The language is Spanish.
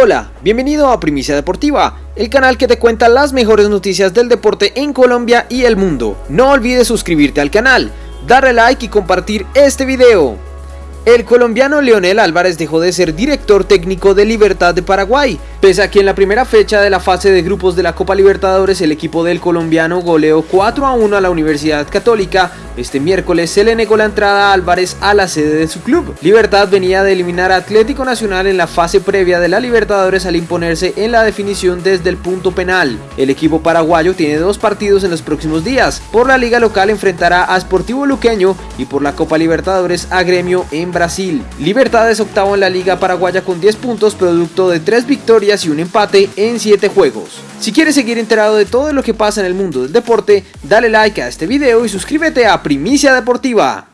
Hola, bienvenido a Primicia Deportiva, el canal que te cuenta las mejores noticias del deporte en Colombia y el mundo. No olvides suscribirte al canal, darle like y compartir este video. El colombiano Leonel Álvarez dejó de ser director técnico de Libertad de Paraguay, pese a que en la primera fecha de la fase de grupos de la Copa Libertadores el equipo del colombiano goleó 4 a 1 a la Universidad Católica, este miércoles se le negó la entrada a Álvarez a la sede de su club. Libertad venía de eliminar a Atlético Nacional en la fase previa de la Libertadores al imponerse en la definición desde el punto penal. El equipo paraguayo tiene dos partidos en los próximos días. Por la liga local enfrentará a Sportivo Luqueño y por la Copa Libertadores a Gremio en Brasil. Libertad es octavo en la liga paraguaya con 10 puntos producto de 3 victorias y un empate en 7 juegos. Si quieres seguir enterado de todo lo que pasa en el mundo del deporte, dale like a este video y suscríbete a Primicia Deportiva.